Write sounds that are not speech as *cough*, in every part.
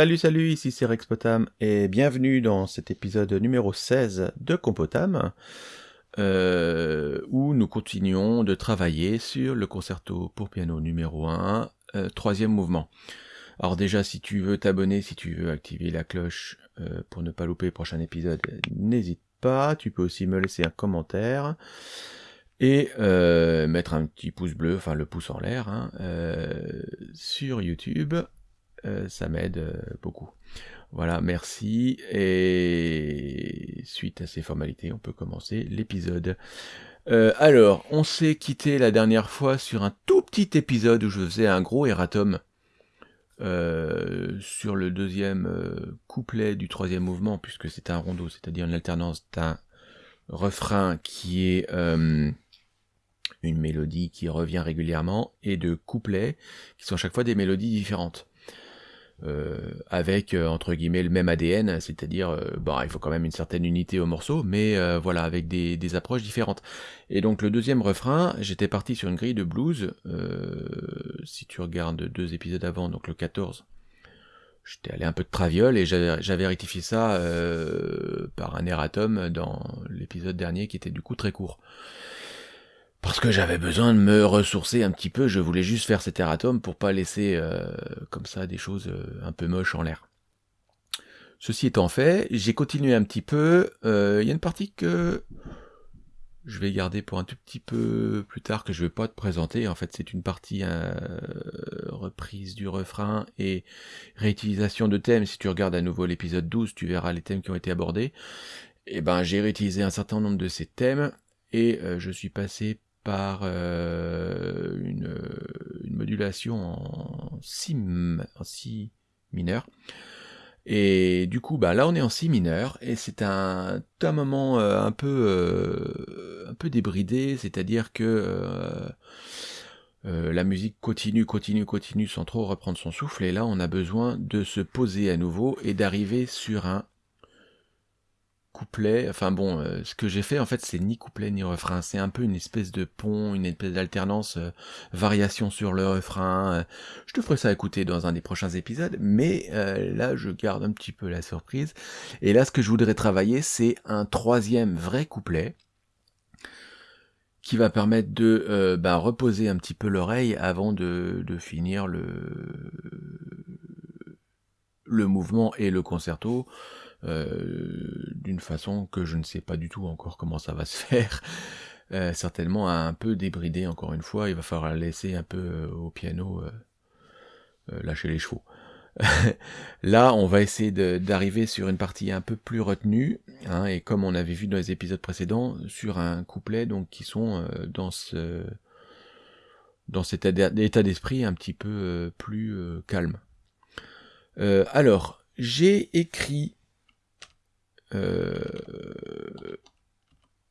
Salut salut, ici c'est Rex Potam et bienvenue dans cet épisode numéro 16 de Compotam euh, où nous continuons de travailler sur le concerto pour piano numéro 1, euh, troisième mouvement. Alors déjà si tu veux t'abonner, si tu veux activer la cloche euh, pour ne pas louper le prochain épisode, n'hésite pas, tu peux aussi me laisser un commentaire et mettre un petit pouce bleu, enfin le pouce en l'air, hein, sur YouTube euh, ça m'aide euh, beaucoup. Voilà, merci. Et suite à ces formalités, on peut commencer l'épisode. Euh, alors, on s'est quitté la dernière fois sur un tout petit épisode où je faisais un gros erratum sur le deuxième couplet du troisième mouvement, puisque c'est un rondeau, c'est-à-dire une alternance d'un refrain qui est une mélodie qui revient régulièrement, et de couplets qui sont à chaque fois des mélodies différentes. Euh, avec euh, entre guillemets le même ADN, c'est-à-dire euh, bah, il faut quand même une certaine unité au morceau, mais voilà avec des, approches différentes. Et donc le deuxième refrain, j'étais parti sur une grille de blues. si tu regardes deux épisodes avant, donc le 14, j'étais allé un peu de traviole et j'avais rectifié ça par un erratum dans l'épisode dernier qui était du coup très court parce que j'avais besoin de me ressourcer un petit peu, je voulais juste faire cet erratum pour pas laisser euh, comme ça des choses euh, un peu moches en l'air. Ceci étant fait, j'ai continué un petit peu, euh, il y a une partie que je vais garder pour un tout petit peu plus tard que je vais pas te présenter, en fait c'est une partie reprise du refrain et réutilisation de thèmes, si tu regardes à nouveau l'épisode 12, tu verras les thèmes qui ont été abordés, et eh ben j'ai réutilisé un certain nombre de ces thèmes, et je suis passé par euh, une, modulation en si, mineur. Et du coup, bah là on est en si mineur et c'est un, un moment euh, un peu euh, un peu débridé, c'est-à-dire que la musique continue, continue, continue sans trop reprendre son souffle. Et là, on a besoin de se poser à nouveau et d'arriver sur un couplet. Enfin bon, euh, ce que j'ai fait en fait, c'est ni couplet ni refrain. C'est un peu une espèce de pont, une espèce d'alternance, euh, variation sur le refrain. Euh. je te ferai ça écouter dans un des prochains épisodes, mais là, je garde un petit peu la surprise. Et là, ce que je voudrais travailler, c'est un troisième vrai couplet qui va permettre de bah, reposer un petit peu l'oreille avant de, de finir le, le mouvement et le concerto. Euh, d'une façon que je ne sais pas du tout encore comment ça va *laughs* se faire. Euh, certainement un peu débridé encore une fois, il va falloir laisser un peu euh, au piano lâcher les chevaux. *laughs* Là, on va essayer d'arriver sur une partie un peu plus retenue, hein, et comme on avait vu dans les épisodes précédents, sur un couplet donc qui sont dans ce dans cet état d'esprit un petit peu plus calme. alors, j'ai écrit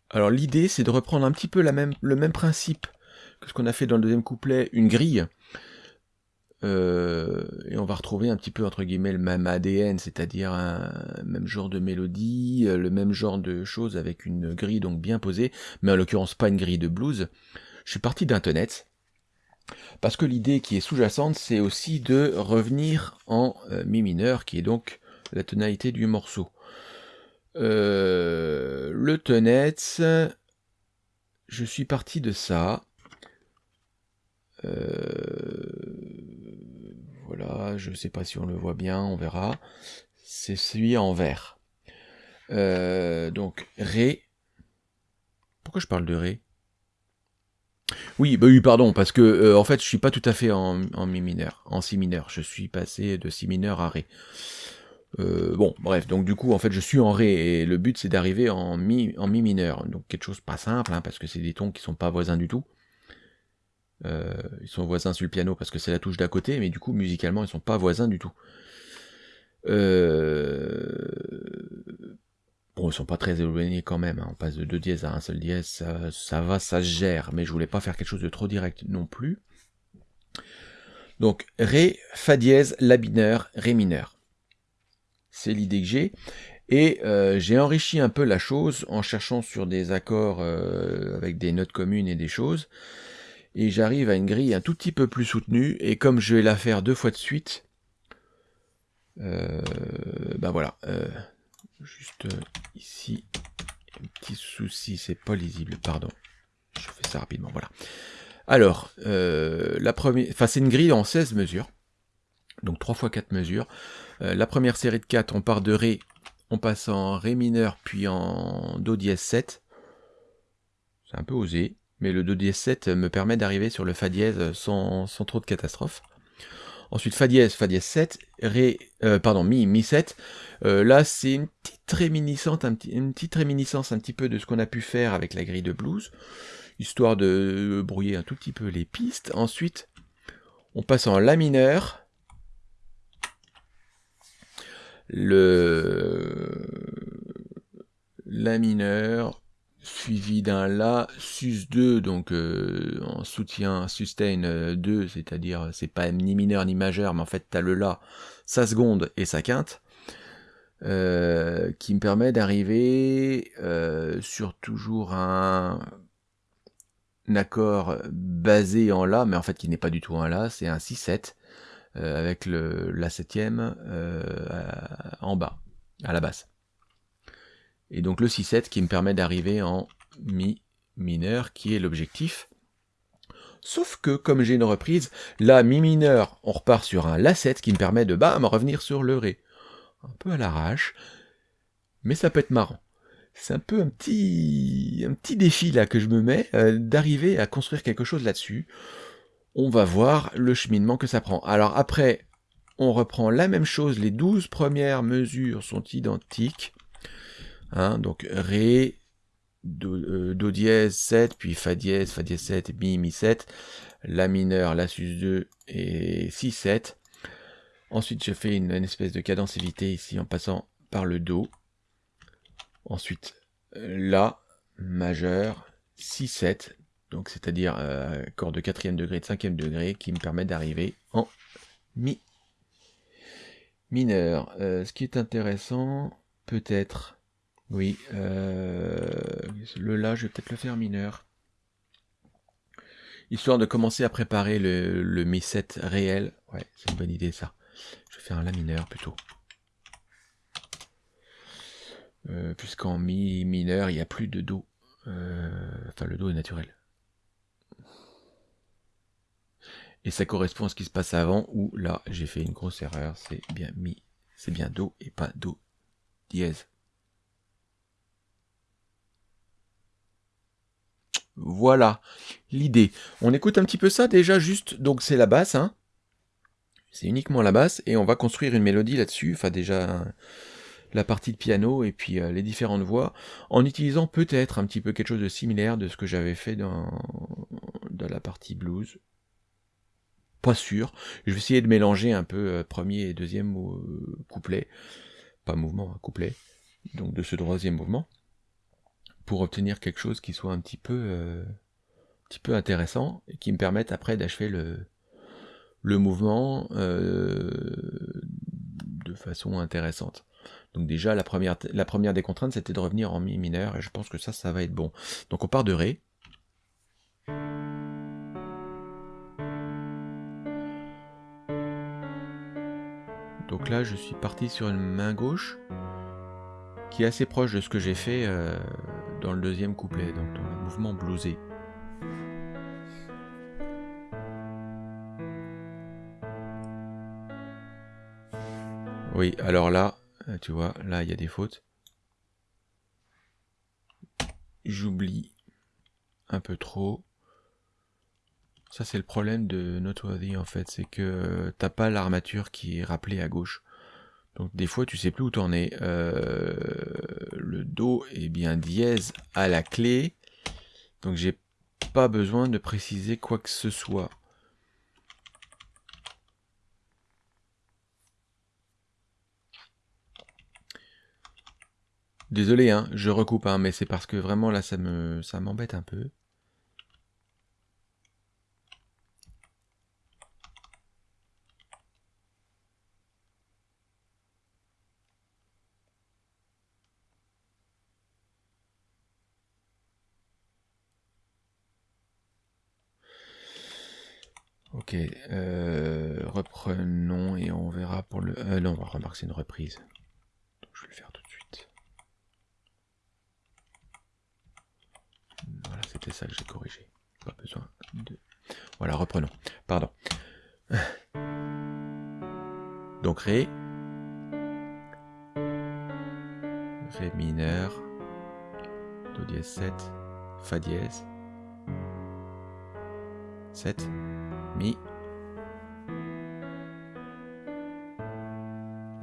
alors l'idée c'est de reprendre un petit peu le même principe que ce qu'on a fait dans le deuxième couplet, une grille. Euh, et on va retrouver un petit peu entre guillemets le même ADN, c'est-à-dire un même genre de mélodie, euh, le même genre de choses avec une grille donc bien posée, mais en l'occurrence pas une grille de blues. Je suis parti d'un tonnet, parce que l'idée qui est sous-jacente, c'est aussi de revenir en mi mineur, qui est donc la tonalité du morceau. Euh, le Tenet, je suis parti de ça. Euh, voilà, je ne sais pas si on le voit bien, on verra. C'est celui en vert. Euh, donc, Ré. Pourquoi je parle de Ré? Oui, bah oui, pardon, parce que en fait, je suis pas tout à fait en mi mineur, en si mineur. Je suis passé de si mineur à ré. Euh, bon, bref, donc du coup, en fait, je suis en ré, et le but, c'est d'arriver en mi, en mi mineur. Donc quelque chose pas simple, hein, parce que c'est des tons qui sont pas voisins du tout. Euh, ils sont voisins sur le piano parce que c'est la touche d'à côté, mais du coup, musicalement, ils sont pas voisins du tout. Euh... Bon, ils sont pas très éloignés quand même. Hein. On passe de deux dièses à un seul dièse, ça, va, ça gère. Mais je voulais pas faire quelque chose de trop direct non plus. Donc, Ré, Fa dièse, La mineur, Ré mineur. C'est l'idée que j'ai. Et euh, j'ai enrichi un peu la chose en cherchant sur des accords euh, avec des notes communes et des choses. Et j'arrive à une grille un tout petit peu plus soutenue. Et comme je vais la faire deux fois de suite, ben voilà. Juste ici, un petit souci, c'est pas lisible, pardon. Je fais ça rapidement, voilà. Alors, la première, enfin c'est une grille en 16 mesures, donc 3 fois 4 mesures. La première série de 4, on part de Ré, on passe en Ré mineur, puis en Do dièse 7. C'est un peu osé, mais le Do dièse 7 me permet d'arriver sur le Fa dièse sans, trop de catastrophe. Ensuite, Fa dièse, Fa dièse 7, Ré, euh, pardon, Mi, Mi 7. Euh, là, c'est une petite réminiscence un petit peu de ce qu'on a pu faire avec la grille de blues, histoire de brouiller un tout petit peu les pistes. Ensuite, on passe en La mineur. Le La mineur, suivi d'un La sus 2, donc euh, en soutien sustain 2, c'est-à-dire c'est pas ni mineur ni majeur, mais en fait tu le La, sa seconde et sa quinte, euh, qui me permet d'arriver euh, sur toujours un, accord basé en La, mais en fait qui n'est pas du tout un La, c'est un 6-7, avec le, la septième en bas, à la basse. Et donc le 6-7 qui me permet d'arriver en Mi mineur, qui est l'objectif. Sauf que, comme j'ai une reprise, là, Mi mineur, on repart sur un La7 qui me permet de bam, revenir sur le Ré. Un peu à l'arrache, mais ça peut être marrant. C'est un peu un petit, un petit défi là que je me mets, euh, d'arriver à construire quelque chose là-dessus. On va voir le cheminement que ça prend. Alors après, on reprend la même chose, les 12 premières mesures sont identiques. Hein, donc Ré, do, do, dièse 7, puis Fa dièse, Fa dièse 7, Mi, Mi 7, La mineur, La sus 2 et Si 7. Ensuite, je fais une, espèce de cadence évitée ici en passant par le Do. Ensuite, La majeur, Si 7, donc c'est-à-dire euh, accord de quatrième degré, de cinquième degré, qui me permet d'arriver en Mi mineur. Euh, ce qui est intéressant, peut-être, oui, euh, le La, je vais peut-être le faire mineur. Histoire de commencer à préparer le, Mi 7 réel. Ouais, c'est une bonne idée ça. Je vais faire un La mineur plutôt. Euh, puisqu'en Mi mineur, il n'y a plus de Do. Enfin, le Do est naturel. Et ça correspond à ce qui se passe avant, où là, j'ai fait une grosse erreur. C'est bien Mi, c'est bien Do et pas Do dièse. Voilà l'idée. On écoute un petit peu ça déjà juste, donc c'est la basse, hein. c'est uniquement la basse, et on va construire une mélodie là-dessus, enfin déjà la partie de piano et puis euh, les différentes voix, en utilisant peut-être un petit peu quelque chose de similaire de ce que j'avais fait dans, dans la partie blues. Pas sûr. Je vais essayer de mélanger un peu euh, premier et deuxième euh, couplet, pas mouvement, hein, couplet, donc de ce troisième mouvement pour obtenir quelque chose qui soit un petit peu, euh, petit peu intéressant et qui me permette après d'achever le, le mouvement euh, de façon intéressante. Donc déjà, la première, la première des contraintes, c'était de revenir en mi mineur, et je pense que ça, ça va être bon. Donc on part de Ré. Donc là, je suis parti sur une main gauche, qui est assez proche de ce que j'ai fait euh, dans le deuxième couplet, donc dans le mouvement bluesé. Oui, alors là, euh, tu vois, là il y a des fautes. J'oublie un peu trop. Ça c'est le problème de Noteworthy en fait, c'est que t'as pas l'armature qui est rappelée à gauche. Donc des fois tu sais plus où t'en es. Euh, le Do est bien dièse à la clé. Donc j'ai pas besoin de préciser quoi que ce soit. Désolé, hein, je recoupe, hein, mais c'est parce que vraiment là ça me ça m'embête un peu. Ok, euh, reprenons et on verra pour le... Euh, non, on va remarquer c'est une reprise. Je vais le faire tout de suite. Voilà, c'était ça que j'ai corrigé. Pas besoin de... Voilà, reprenons. Pardon. *sighs* Donc Ré. Ré mineur. Do dièse 7. Fa dièse. 7.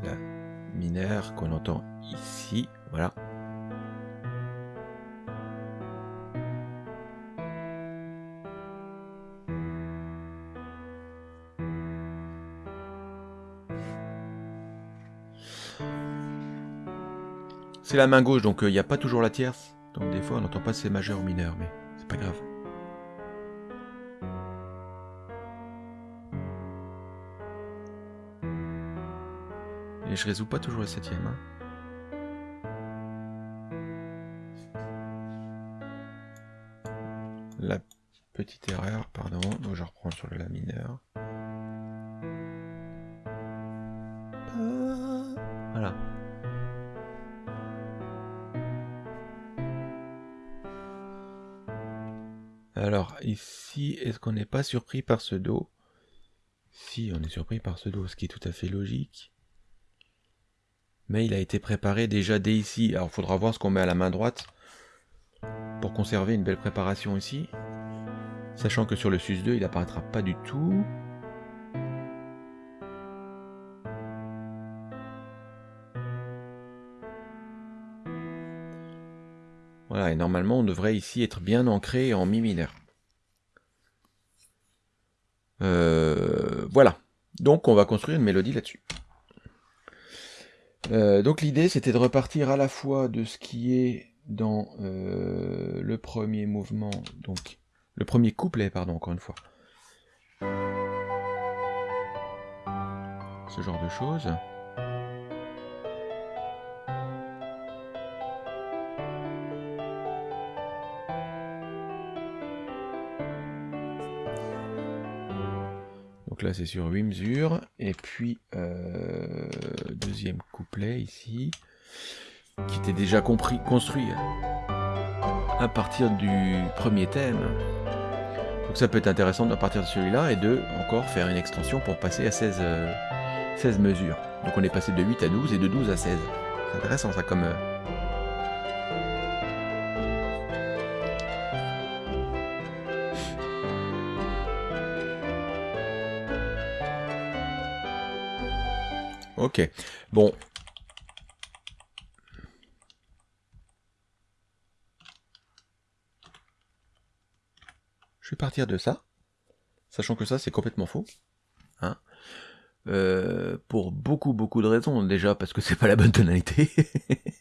La mineur qu'on entend ici. Voilà. C'est la main gauche, donc il n'y a pas toujours la tierce. Donc des fois on n'entend pas si c'est majeur ou mineur, mais c'est pas grave. Je résous pas toujours la septième. Hein. La petite erreur, pardon, donc je reprends sur le la mineur. Voilà. Alors, ici, est-ce qu'on n'est pas surpris par ce Do? Si, on est surpris par ce Do, ce qui est tout à fait logique. Mais il a été préparé déjà dès ici. Alors, il faudra voir ce qu'on met à la main droite pour conserver une belle préparation ici. Sachant que sur le sus2, il n'apparaîtra pas du tout. Voilà, et normalement on devrait ici être bien ancré en mi mineur. Voilà, donc on va construire une mélodie là-dessus. Euh, donc l'idée c'était de repartir à la fois de ce qui est dans euh, le premier mouvement, donc le premier couplet, pardon, encore une fois. Ce genre de choses. C'est sur 8 mesures. Et puis euh, deuxième couplet ici, qui était déjà compris, construit à partir du premier thème. Donc ça peut être intéressant de partir de celui-là et de encore faire une extension pour passer à 16, 16 mesures. Donc on est passé de 8 à 12 et de 12 à 16. C'est intéressant ça comme... Ok, bon. Je vais partir de ça, sachant que ça c'est complètement faux. Hein euh, pour beaucoup beaucoup de raisons. Déjà parce que c'est pas la bonne tonalité.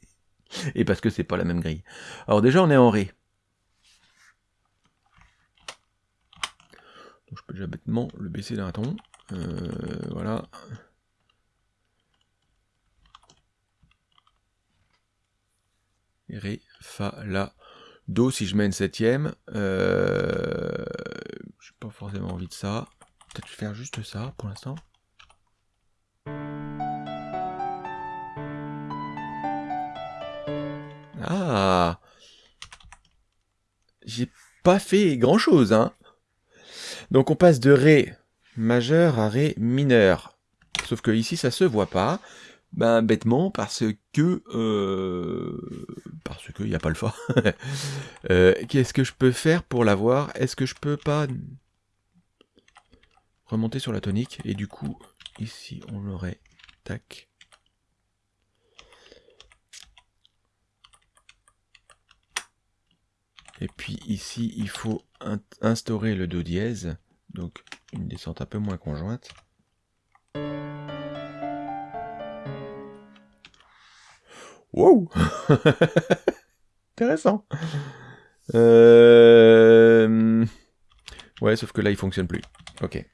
*laughs* et parce que c'est pas la même grille. Alors déjà on est en Ré. Je peux déjà bêtement le baisser d'un ton. Euh, voilà. Ré, Fa, La, Do si je mets une septième. Euh, je n'ai pas forcément envie de ça. Peut-être faire juste ça pour l'instant. Ah J'ai pas fait grand chose, hein Donc on passe de Ré majeur à Ré mineur. Sauf que ici ça se voit pas. Ben bêtement parce que euh, parce qu'il n'y a pas le Fa. *laughs* Euh, qu'est-ce que je peux faire pour l'avoir? Est-ce que je peux pas remonter sur la tonique et du coup ici on l'aurait tac. Et puis ici il faut instaurer le do dièse, donc une descente un peu moins conjointe. Wow *laughs* Intéressant. Euh... Ouais, sauf que là, il fonctionne plus. Ok.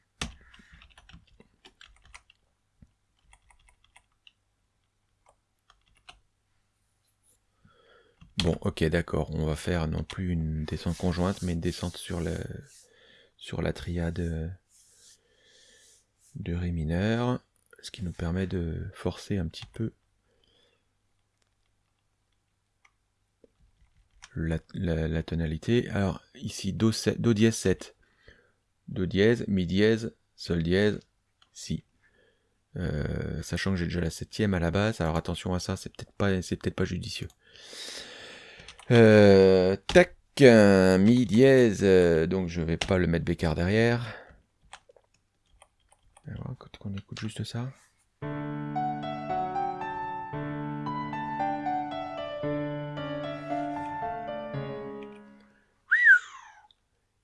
Bon, ok, d'accord. On va faire non plus une descente conjointe, mais une descente sur, le... sur la triade de Ré mineur, ce qui nous permet de forcer un petit peu la, tonalité. Alors ici, Do, Do dièse 7, Do dièse, Mi dièse, Sol dièse, Si. Euh, sachant que j'ai déjà la septième à la base, alors attention à ça, c'est peut-être pas, c'est peut-être pas judicieux. Euh, tac, mi dièse, donc je vais pas le mettre bécard derrière. quand on écoute juste ça.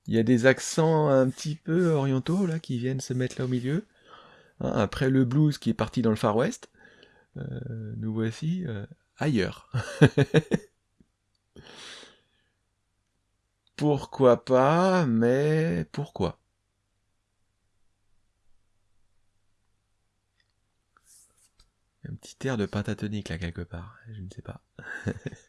Il y a des accents un petit peu orientaux là qui viennent se mettre là au milieu. Hein, après le blues qui est parti dans le Far West, euh, nous voici euh, ailleurs. *laughs* pourquoi pas, mais pourquoi? Un petit air de pentatonique là quelque part, je ne sais pas. *laughs*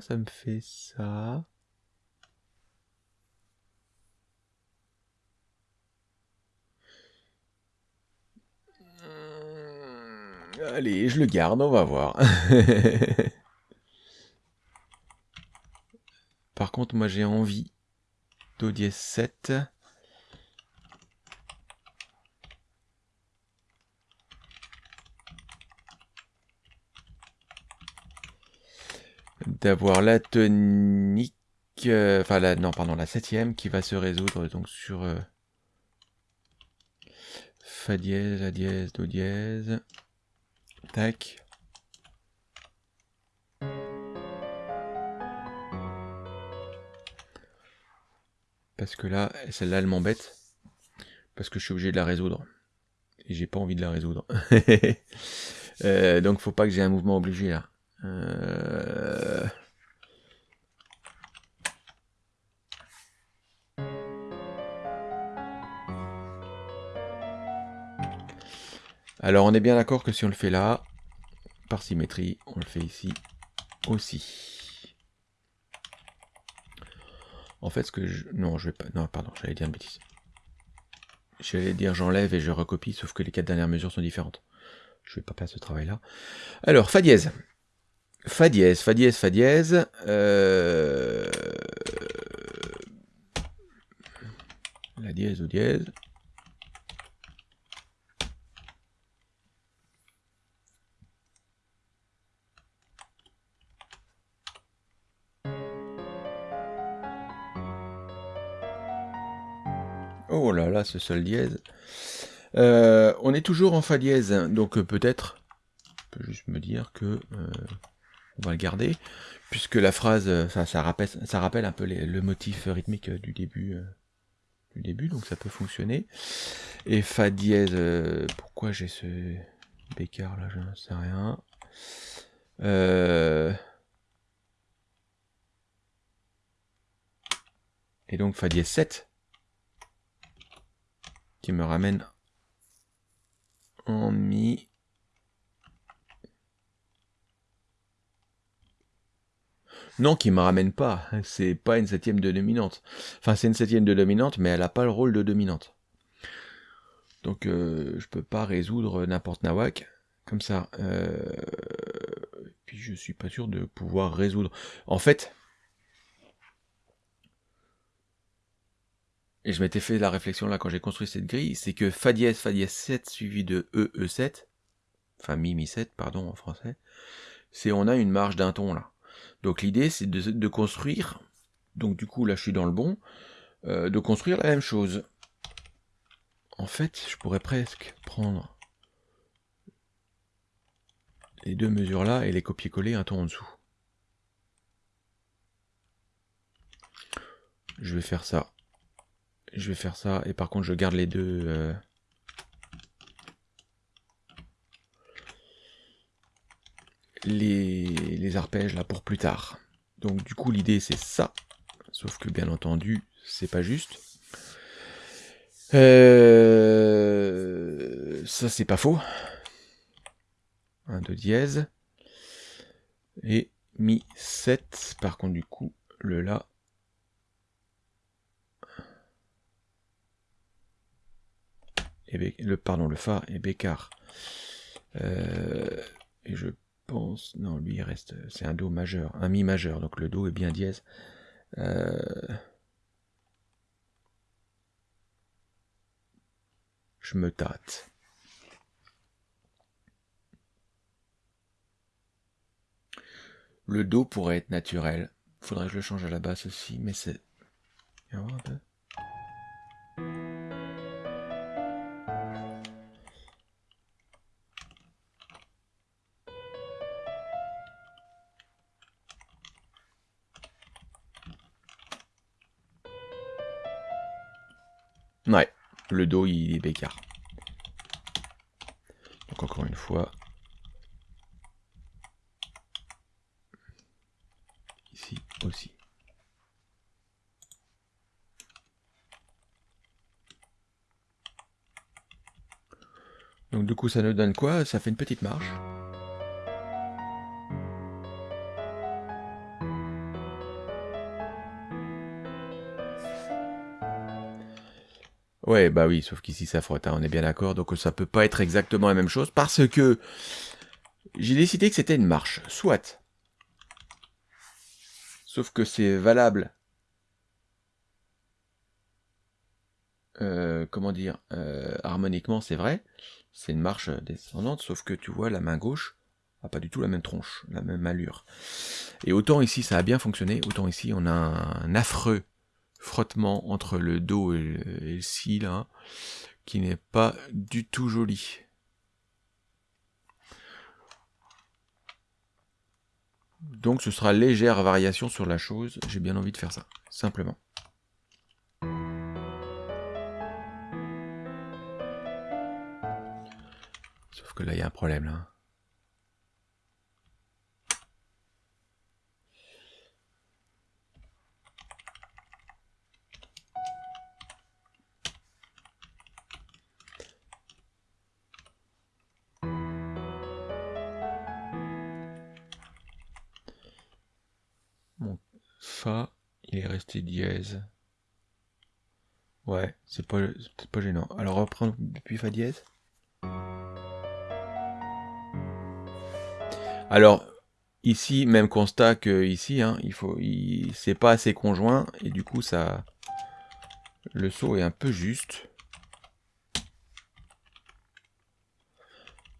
ça me fait ça? Hmm, Allez, je le garde, on va voir. *laughs* Par contre, moi j'ai envie Do dièse 7. D'avoir la tonique, euh, enfin la, non pardon, la septième qui va se résoudre donc sur euh, Fa dièse, La dièse, Do dièse, tac. Parce que là, celle-là elle m'embête, parce que je suis obligé de la résoudre. Et j'ai pas envie de la résoudre. *laughs* euh, donc faut pas que j'ai un mouvement obligé là. Alors on est bien d'accord que si on le fait là, par symétrie, on le fait ici aussi. En fait, ce que je... Non, je vais pas... Non, pardon, j'allais dire une bêtise. J'allais dire j'enlève et je recopie, sauf que les quatre dernières mesures sont différentes. Je vais pas faire ce travail-là. Alors, Fa dièse. Fa dièse, Fa dièse, Fa dièse. Euh, la dièse ou dièse. Ce sol dièse. Euh, on est toujours en Fa dièse, donc euh, peut-être, je peux juste me dire que on va le garder, puisque la phrase, euh, ça, ça, rappelle, un peu le motif rythmique euh, du début, euh, du début, donc ça peut fonctionner. Et Fa dièse, pourquoi j'ai ce bécard là, je ne sais rien. Et donc Fa dièse 7, qui me ramène en Mi Non, qui me ramène pas. C'est pas une septième de dominante. Enfin, c'est une septième de dominante, mais elle n'a pas le rôle de dominante. Donc, euh, je peux pas résoudre n'importe nawak comme ça. Euh, puis, je suis pas sûr de pouvoir résoudre. En fait, et je m'étais fait la réflexion là quand j'ai construit cette grille, c'est que Fa dièse, Fa dièse 7 suivi de E, E7, enfin Mi, Mi 7, pardon, en français, c'est on a une marge d'un ton là. Donc l'idée, c'est de, construire, donc du coup là je suis dans le bon, euh, de construire la même chose. En fait, je pourrais presque prendre les deux mesures là et les copier-coller un ton en dessous. Je vais faire ça. Je vais faire ça, et par contre je garde les deux... Euh, les, arpèges là pour plus tard. Donc du coup l'idée c'est ça, sauf que bien entendu c'est pas juste. Euh, ça c'est pas faux. Un de dièse. Et Mi 7. Par contre, du coup, le La. Le, pardon, le Fa et Bécard. Euh, et je pense... Non, lui, il reste... C'est un Do majeur. Un Mi majeur. Donc le Do est bien dièse. Euh, je me tâte. Le Do pourrait être naturel. Faudrait que je le change à la basse aussi, mais c'est... le dos il est bécard. Donc encore une fois. Ici aussi. Donc du coup ça nous donne quoi? Ça fait une petite marche. Ouais, bah oui, sauf qu'ici ça frotte, hein, on est bien d'accord, donc ça peut pas être exactement la même chose, parce que j'ai décidé que c'était une marche, soit. Sauf que c'est valable, euh, comment dire, euh, harmoniquement c'est vrai, c'est une marche descendante, sauf que tu vois, la main gauche a pas du tout la même tronche, la même allure. Et autant ici ça a bien fonctionné, autant ici on a un affreux frottement entre le dos et le, si là, qui n'est pas du tout joli. Donc ce sera légère variation sur la chose, j'ai bien envie de faire ça, simplement. Sauf que là il y a un problème là. Il est resté dièse. Ouais, c'est pas, pas gênant. Alors reprendre depuis Fa dièse. Alors, ici, même constat que ici, hein, il faut, c'est pas assez conjoint, et du coup, ça, le saut est un peu juste.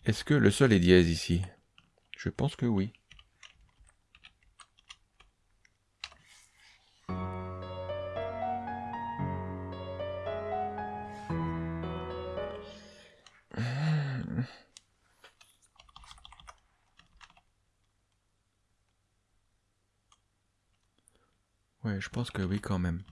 Est-ce que le sol est dièse ici? Je pense que oui. Je pense que oui quand même.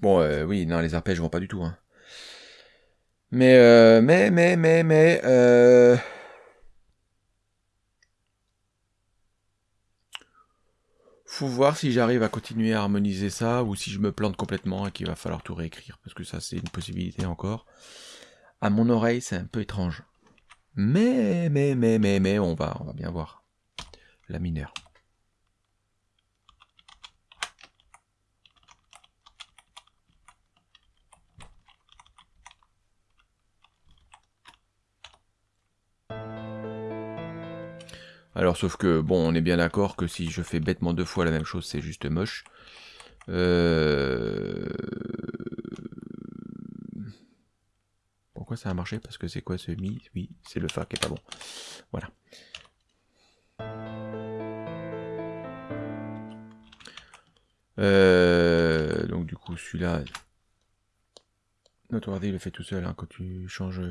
Bon, euh, oui, non, les arpèges vont pas du tout. Hein. Mais, euh, mais, mais, mais, mais, euh... Faut voir si j'arrive à continuer à harmoniser ça, ou si je me plante complètement et qu'il va falloir tout réécrire, parce que ça c'est une possibilité encore. À mon oreille, c'est un peu étrange. Mais, mais, mais, mais, mais, on va, on va bien voir. La mineure. Alors sauf que, bon, on est bien d'accord que si je fais bêtement deux fois la même chose, c'est juste moche. Euh, pourquoi ça a marché? Parce que c'est quoi ce mi? Oui, c'est le fa qui est pas bon. Voilà. Euh, donc du coup, celui-là, notre il le fait tout seul hein, quand tu changes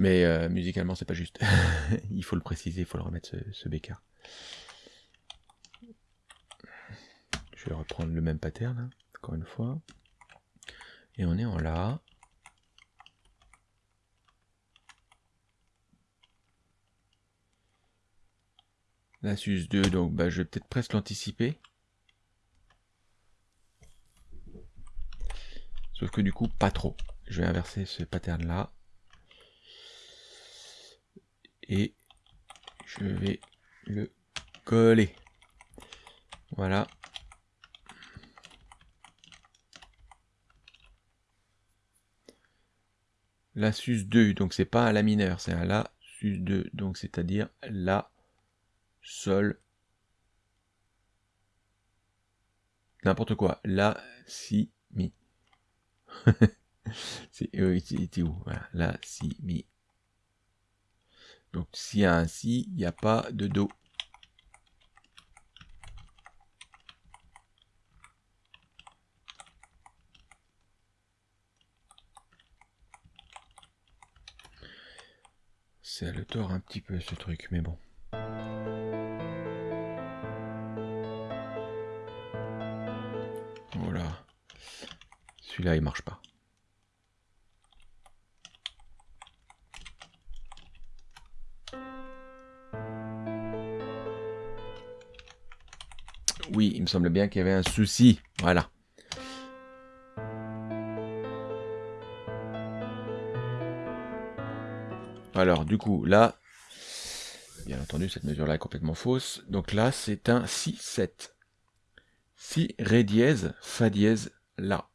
mais euh, musicalement, c'est pas juste. *laughs* il faut le préciser, il faut le remettre ce, ce. Je vais reprendre le même pattern, hein, encore une fois. Et on est en La. La sus 2, donc bah, je vais peut-être presque l'anticiper. Sauf que du coup, pas trop. Je vais inverser ce pattern là. Et je vais le coller. Voilà. La sus 2, donc c'est pas un la mineur, c'est un la sus 2, donc c'est-à-dire la sol n'importe quoi, la si mi. *laughs* c'est où? Voilà, la si mi. Donc s'il y a un si, il n'y a pas de do. C'est le tort un petit peu ce truc, mais bon. Voilà. Celui-là, il marche pas. Semble bien qu'il y avait un souci. Voilà. Alors, du coup, là, bien entendu, cette mesure-là est complètement fausse. Donc là, c'est un si 7. Si, ré dièse, fa dièse, la.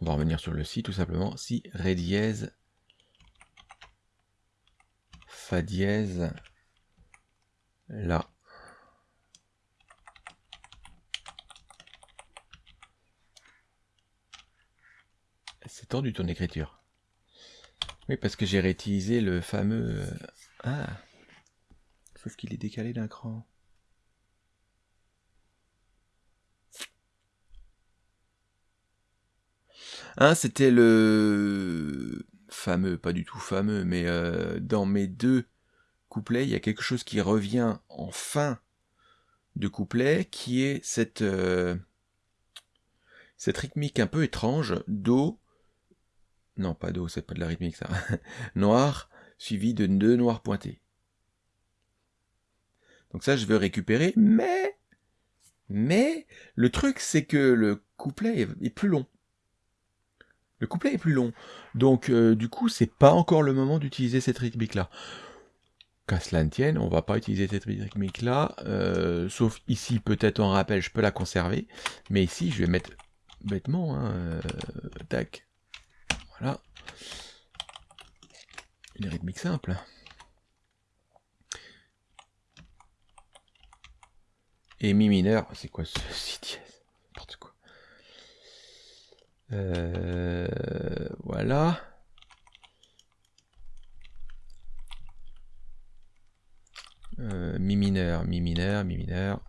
On va revenir sur le si, tout simplement. Si, ré dièse, fa dièse, la. C'est tendu ton écriture. Oui, parce que j'ai réutilisé le fameux... Euh, ah Sauf qu'il est décalé d'un cran. Ah, c'était le fameux, pas du tout fameux, mais euh, dans mes deux couplets, il y a quelque chose qui revient en fin de couplet, qui est cette, euh, cette rythmique un peu étrange, Do, non, pas Do, c'est pas de la rythmique ça. *laughs* noir suivi de deux noirs pointés. Donc ça, je veux récupérer, mais... Mais le truc, c'est que le couplet est, plus long. Le couplet est plus long. Donc, euh, du coup, c'est pas encore le moment d'utiliser cette rythmique-là. Qu'à cela ne tienne, on va pas utiliser cette rythmique-là. Euh, sauf ici, peut-être en rappel, je peux la conserver. Mais ici, je vais mettre bêtement, hein, euh, tac, voilà. Une rythmique simple. Et mi mineur, c'est quoi ce *laughs* si dièse N'importe quoi. Euh, voilà. Euh, mi mineur, mi mineur, mi mineur.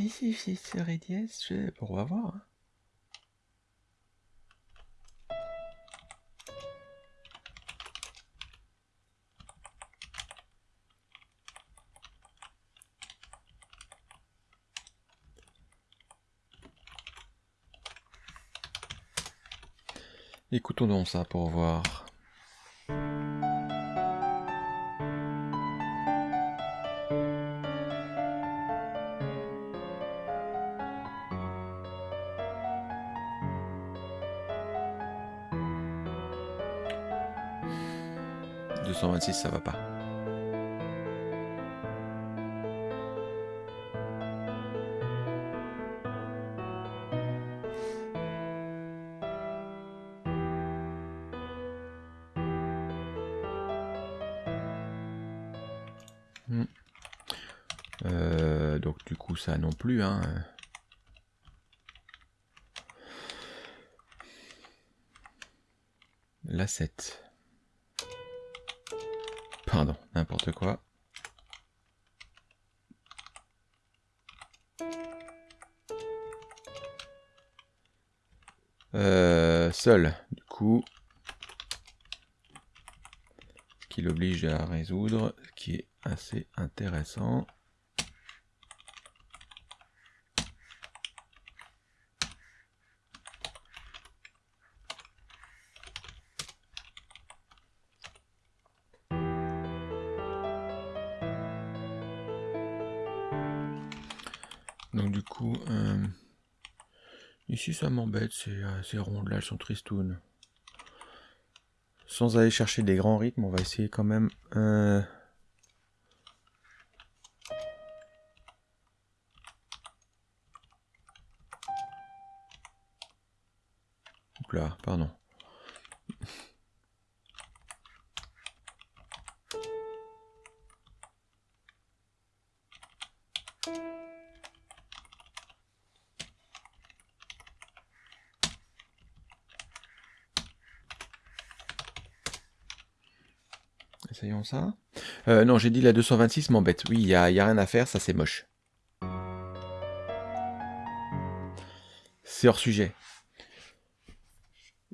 Si, si, si, Ré dièse, je... on va voir. Hein. Écoutons donc ça pour voir. ça va pas. Hmm. Euh, donc du coup ça non plus hein. La Euh, seul, du coup, qui l'oblige à résoudre, ce qui est assez intéressant. Ici ça m'embête, ces, euh, ces rondes là, elles sont tristounes. Sans aller chercher des grands rythmes, on va essayer quand même... Euh... Là, pardon. Essayons ça? Euh, non, j'ai dit la 226 m'embête. Oui, il n'y a, y a rien à faire, ça c'est moche. C'est hors sujet.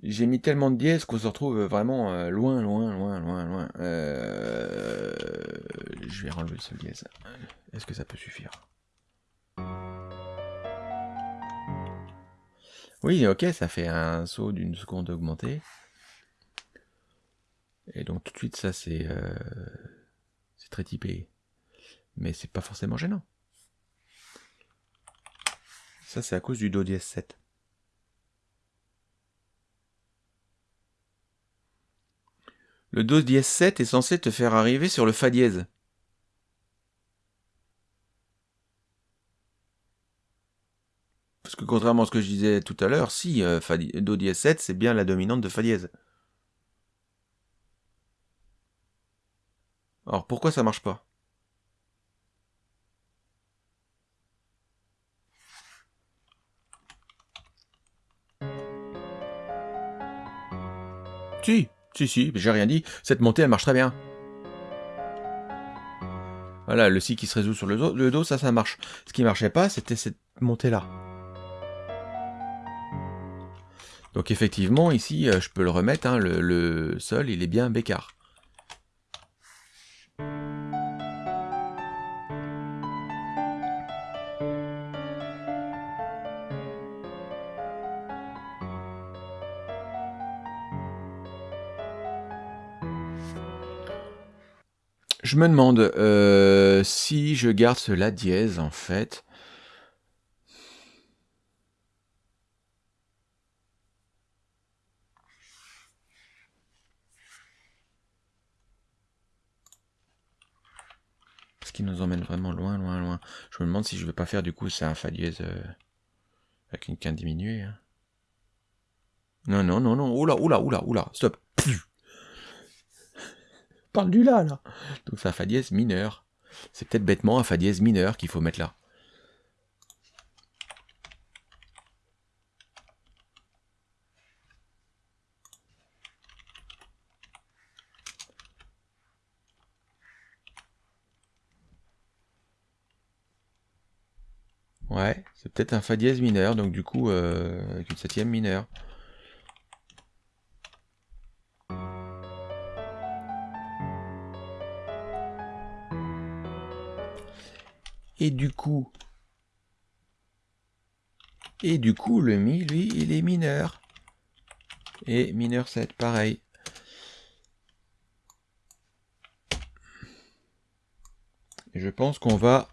J'ai mis tellement de dièses qu'on se retrouve vraiment euh, loin, loin, loin, loin, loin. Euh, Je vais enlever ce dièse. Est-ce que ça peut suffire? Oui, ok, ça fait un saut d'une seconde augmentée. Et donc tout de suite, ça c'est euh, c'est très typé. Mais c'est pas forcément gênant. Ça c'est à cause du Do dièse 7. Le Do dièse 7 est censé te faire arriver sur le Fa dièse. Parce que contrairement à ce que je disais tout à l'heure, si Do dièse 7 c'est bien la dominante de Fa dièse. Alors pourquoi ça marche pas? Si, si, si, j'ai rien dit. Cette montée, elle marche très bien. Voilà, le Si qui se résout sur le Do, le do ça, ça marche. Ce qui marchait pas, c'était cette montée-là. Donc effectivement, ici, euh, je peux le remettre, hein, le, le Sol, il est bien bécard. Je me demande euh, si je garde ce La dièse, en fait. Parce qu'il nous emmène vraiment loin, loin, loin. Je me demande si je ne vais pas faire du coup c'est un Fa dièse euh, avec une quinte diminuée. Hein. Non, non, non, non. Oula, oula, oula, oula. Stop. Parle du La, là. Donc c'est un Fa dièse mineur. C'est peut-être bêtement un Fa dièse mineur qu'il faut mettre là. Ouais, c'est peut-être un Fa dièse mineur, donc du coup, euh, avec une septième mineure. Et du coup, et du coup, le Mi, lui, il est mineur. Et mineur 7, pareil. Je pense qu'on va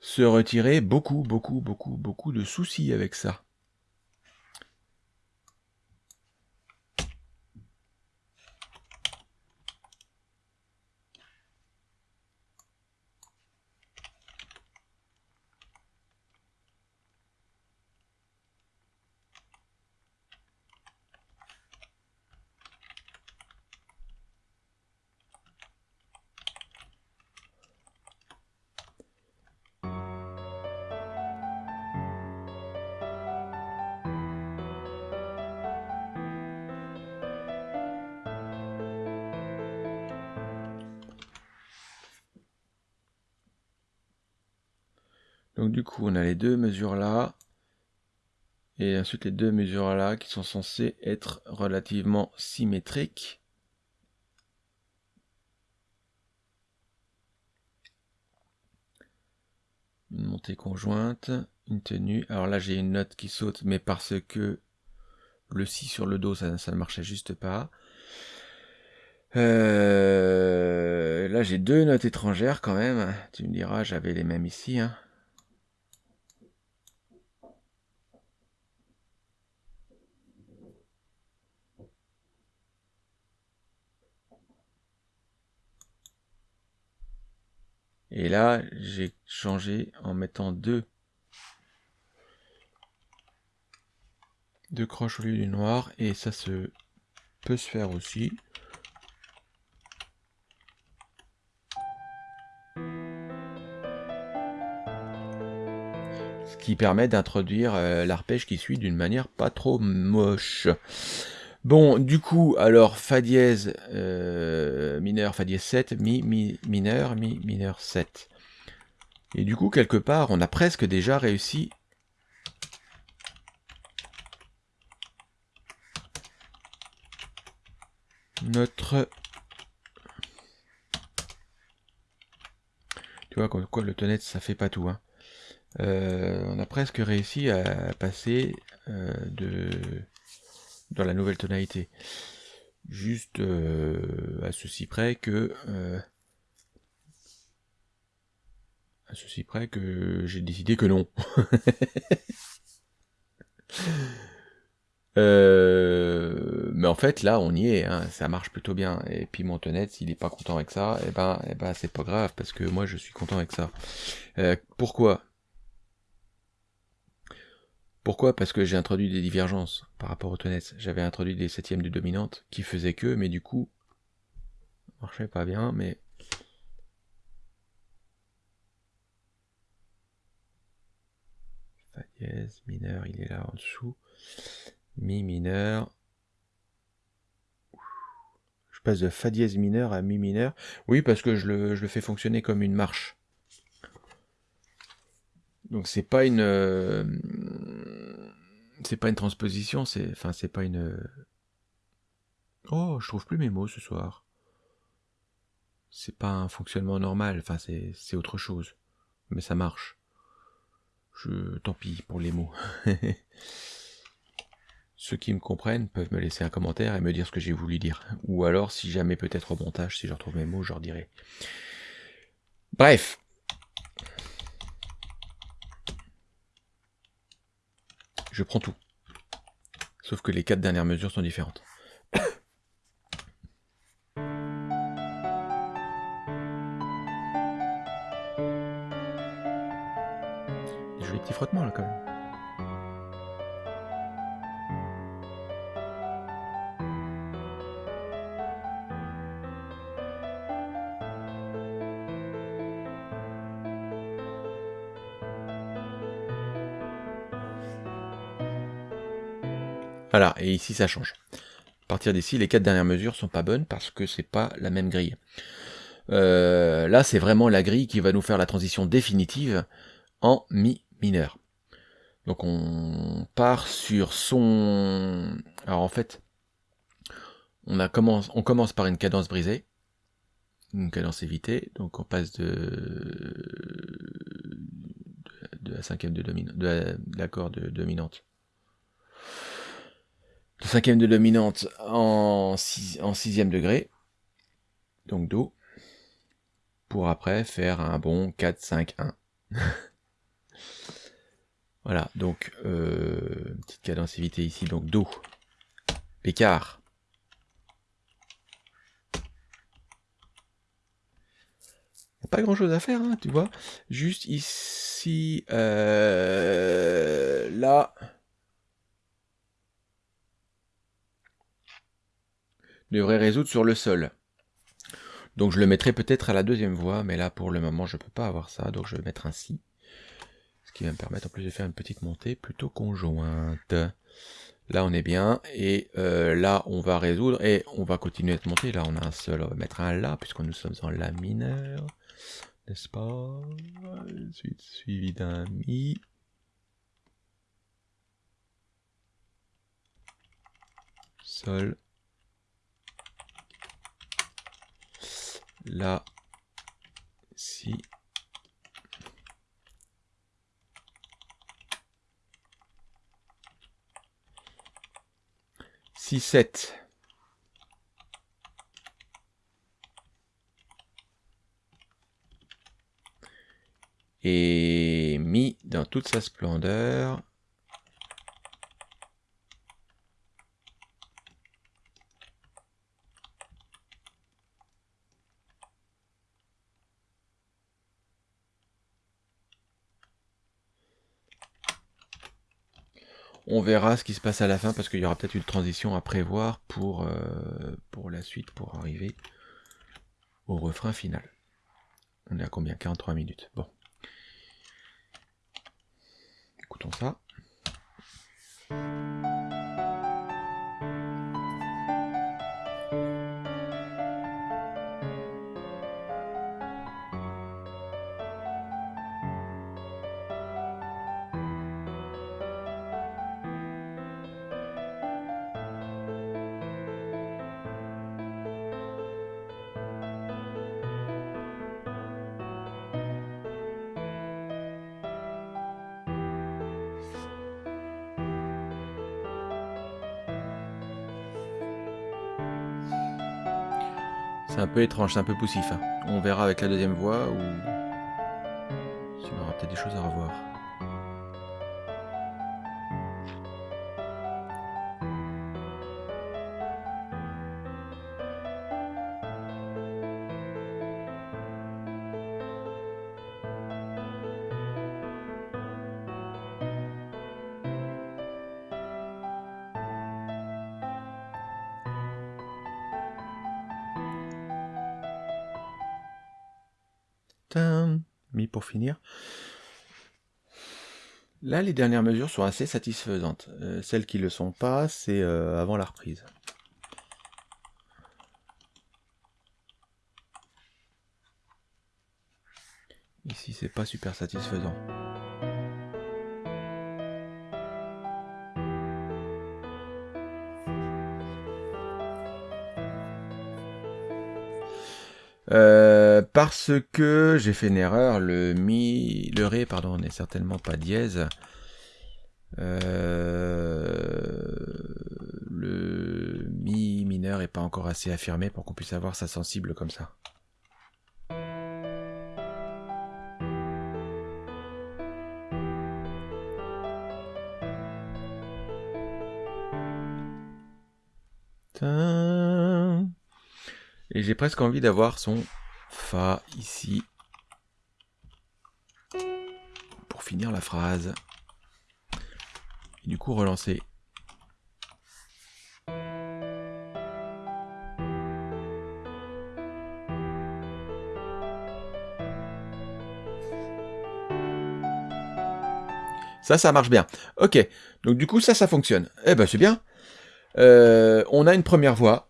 se retirer beaucoup, beaucoup, beaucoup, beaucoup de soucis avec ça. Donc du coup, on a les deux mesures là. Et ensuite les deux mesures là qui sont censées être relativement symétriques. Une montée conjointe, une tenue. Alors là j'ai une note qui saute, mais parce que le si sur le dos, ça, ne marchait juste pas. Euh, là j'ai deux notes étrangères quand même. Tu me diras, j'avais les mêmes ici. Hein. Et là, j'ai changé en mettant deux, deux croches au lieu du noir. Et ça se peut se faire aussi. Ce qui permet d'introduire euh, l'arpège qui suit d'une manière pas trop moche. Bon, du coup, alors, Fa dièse euh, mineur, Fa dièse 7, Mi, Mi mineur, Mi mineur 7. Et du coup, quelque part, on a presque déjà réussi notre... Tu vois, le tonnet, ça fait pas tout. Hein. Euh, on a presque réussi à passer euh, de dans la nouvelle tonalité. Juste euh, à ceci près que euh, à ceci près que j'ai décidé que non. *laughs* Euh, mais en fait là on y est, hein, ça marche plutôt bien. Et puis mon s'il est pas content avec ça, et eh ben, eh ben c'est pas grave parce que moi je suis content avec ça. pourquoi? Pourquoi? Parce que j'ai introduit des divergences par rapport aux tonnettes. J'avais introduit des septièmes de dominante qui faisaient que, mais du coup, ça marchait pas bien, mais... Fa dièse, mineur, il est là en dessous. Mi mineur. Je passe de Fa dièse mineur à Mi mineur. Oui, parce que je le, je le fais fonctionner comme une marche. Donc c'est pas une euh, c'est pas une transposition, c'est enfin c'est pas une Oh, je trouve plus mes mots ce soir. C'est pas un fonctionnement normal, enfin c'est autre chose. Mais ça marche. Je tant pis pour les mots. *laughs* Ceux qui me comprennent peuvent me laisser un commentaire et me dire ce que j'ai voulu dire. Ou alors, si jamais peut-être au montage, si je retrouve mes mots, je leur dirai. Bref, je prends tout. Sauf que les quatre dernières mesures sont différentes. *coughs* Des jolis petits frottements là quand même. Et ici ça change. À partir d'ici, les quatre dernières mesures sont pas bonnes parce que c'est pas la même grille. Euh, là, c'est vraiment la grille qui va nous faire la transition définitive en mi mineur. Donc on part sur son... Alors en fait, on, a commence, on commence par une cadence brisée, une cadence évitée, donc on passe de, la cinquième de, de l'accord de dominante de cinquième de dominante en, en sixième degré, donc Do, pour après faire un bon 4, 5, 1. voilà, donc euh, petite cadensivité ici, donc Do, Pécard. Pas grand chose à faire, hein, tu vois. Juste ici, euh, là, devrait résoudre sur le sol. Donc je le mettrai peut-être à la deuxième voie, mais là pour le moment je peux pas avoir ça, donc je vais mettre un si. Ce qui va me permettre en plus de faire une petite montée plutôt conjointe. Là on est bien, et euh, là on va résoudre, et on va continuer à monter. Là on a un seul, on va mettre un La, puisque nous sommes en La mineur. n'est-ce pas? Suivi d'un Mi. Sol. La. Si. Si, 7. et mis dans toute sa splendeur. On verra ce qui se passe à la fin parce qu'il y aura peut-être une transition à prévoir pour, euh, pour la suite, pour arriver au refrain final. On est à combien? 43 minutes. Bon. Écoutons ça. C'est un peu étrange, c'est un peu poussif. Hein. On verra avec la deuxième voix ou il y aura peut-être des choses à revoir. Finir. Là, les dernières mesures sont assez satisfaisantes. Euh, celles qui ne le sont pas, c'est euh, avant la reprise. Ici, c'est pas super satisfaisant. Euh, parce que j'ai fait une erreur, le mi, le ré, pardon, n'est certainement pas dièse. Euh, le mi mineur est pas encore assez affirmé pour qu'on puisse avoir sa sensible comme ça. Et j'ai presque envie d'avoir son Fa ici. Pour finir la phrase. Et du coup relancer. Ça, ça marche bien. Ok, donc du coup, ça, ça fonctionne. Eh ben, c'est bien. Euh, on a une première voix.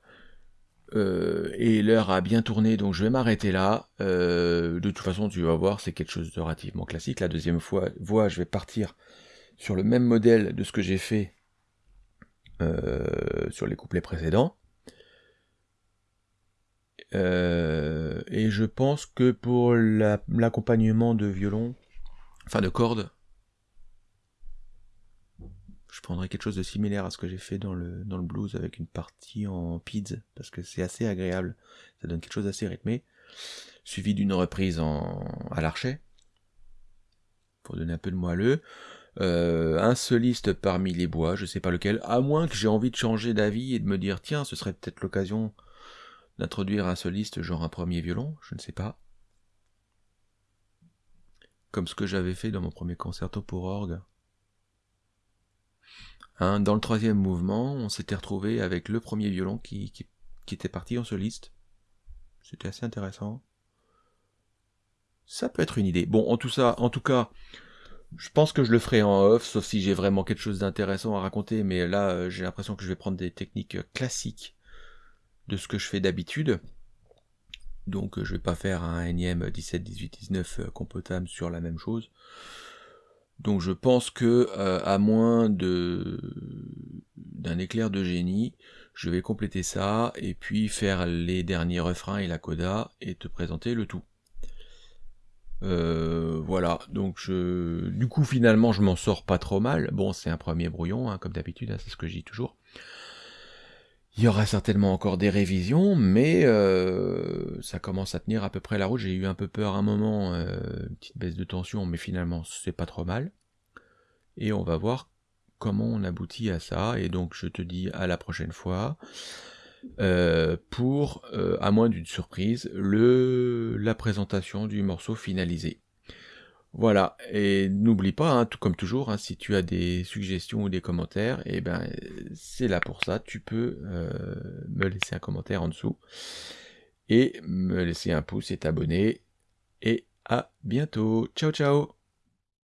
Euh, et l'heure a bien tourné, donc je vais m'arrêter là. Euh, de toute façon, tu vas voir, c'est quelque chose de relativement classique. La deuxième fois, je vais partir sur le même modèle de ce que j'ai fait euh, sur les couplets précédents. et je pense que pour l'accompagnement de violon, enfin de cordes, prendrais quelque chose de similaire à ce que j'ai fait dans le, dans le blues avec une partie en PIDS, parce que c'est assez agréable, ça donne quelque chose d'assez rythmé, suivi d'une reprise en, à l'archet, pour donner un peu de moelleux. Euh, un soliste parmi les bois, je sais pas lequel, à moins que j'ai envie de changer d'avis et de me dire tiens, ce serait peut-être l'occasion d'introduire un soliste genre un premier violon, je ne sais pas. Comme ce que j'avais fait dans mon premier concerto pour orgue. Hein, dans le troisième mouvement, on s'était retrouvé avec le premier violon qui, était parti en soliste. C'était assez intéressant. Ça peut être une idée. Bon, en tout ça, en tout cas, je pense que je le ferai en off, sauf si j'ai vraiment quelque chose d'intéressant à raconter, mais là, euh, j'ai l'impression que je vais prendre des techniques classiques de ce que je fais d'habitude. Donc je vais pas faire un énième 17, 18, 19 compotable sur la même chose. Donc je pense que à moins de d'un éclair de génie, je vais compléter ça et puis faire les derniers refrains et la coda et te présenter le tout. Euh, voilà, donc je, du coup finalement je m'en sors pas trop mal. Bon, c'est un premier brouillon, hein, comme d'habitude, hein, c'est ce que je dis toujours. Il y aura certainement encore des révisions, mais euh, ça commence à tenir à peu près la route. J'ai eu un peu peur à un moment, euh, une petite baisse de tension, mais finalement c'est pas trop mal. Et on va voir comment on aboutit à ça. Et donc je te dis à la prochaine fois. Euh, pour, euh, à moins d'une surprise, le, la présentation du morceau finalisé. Voilà, et n'oublie pas, hein, tout comme toujours, hein, si tu as des suggestions ou des commentaires, et eh ben c'est là pour ça, tu peux euh, me laisser un commentaire en dessous, et me laisser un pouce et t'abonner, et à bientôt, ciao ciao